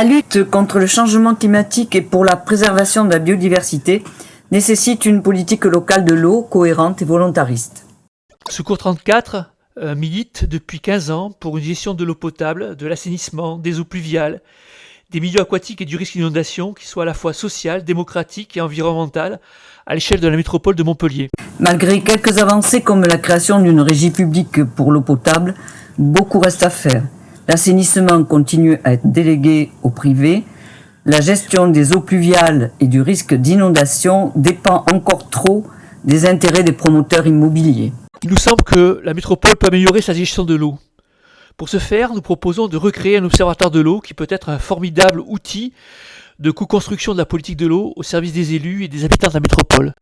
La lutte contre le changement climatique et pour la préservation de la biodiversité nécessite une politique locale de l'eau cohérente et volontariste. Secours 34 euh, milite depuis 15 ans pour une gestion de l'eau potable, de l'assainissement, des eaux pluviales, des milieux aquatiques et du risque d'inondation qui soit à la fois social, démocratique et environnemental à l'échelle de la métropole de Montpellier. Malgré quelques avancées comme la création d'une régie publique pour l'eau potable, beaucoup reste à faire. L'assainissement continue à être délégué au privé. La gestion des eaux pluviales et du risque d'inondation dépend encore trop des intérêts des promoteurs immobiliers. Il nous semble que la métropole peut améliorer sa gestion de l'eau. Pour ce faire, nous proposons de recréer un observatoire de l'eau qui peut être un formidable outil de co-construction de la politique de l'eau au service des élus et des habitants de la métropole.